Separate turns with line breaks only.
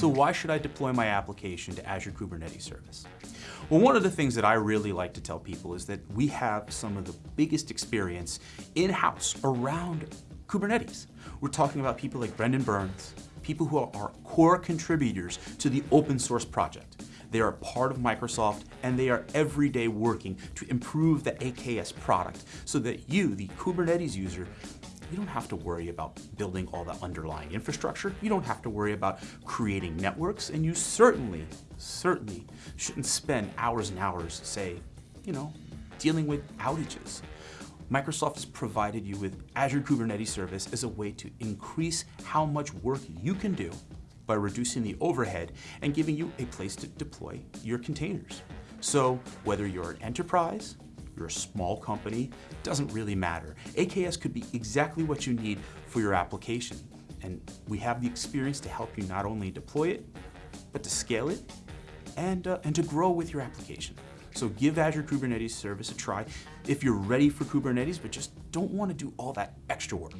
So why should I deploy my application to Azure Kubernetes Service? Well, one of the things that I really like to tell people is that we have some of the biggest experience in-house around Kubernetes. We're talking about people like Brendan Burns, people who are core contributors to the open source project. They are part of Microsoft and they are every day working to improve the AKS product so that you, the Kubernetes user, you don't have to worry about building all the underlying infrastructure. You don't have to worry about creating networks, and you certainly, certainly shouldn't spend hours and hours, say, you know, dealing with outages. Microsoft has provided you with Azure Kubernetes Service as a way to increase how much work you can do by reducing the overhead and giving you a place to deploy your containers. So whether you're an enterprise, you're a small company, doesn't really matter. AKS could be exactly what you need for your application. And we have the experience to help you not only deploy it, but to scale it and, uh, and to grow with your application. So give Azure Kubernetes Service a try if you're ready for Kubernetes, but just don't want to do all that extra work.